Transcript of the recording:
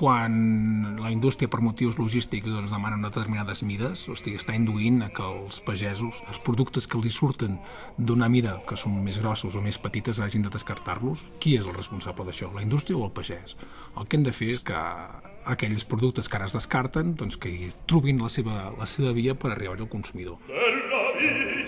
quan la indústria per motius logístics doncs, demana determinades mides, o sigui, està induint a que els pagesos, els productes que li surten d'una mida que són més grossos o més petites, hagin de descartar-los. Qui és el responsable d'això, la indústria o el pagès? El que hem de fer és que aquells productes que ara es descarten doncs, que hi trobin la seva, la seva via per arribar al consumidor. Per la vida,